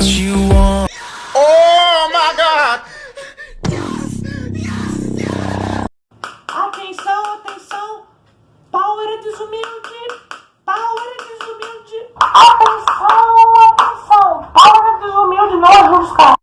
what you want. Oh my god! Atenção, atenção! Power desumilde! Power desumilde! Atenção, atenção! Power desumilde, nós vamos é estar.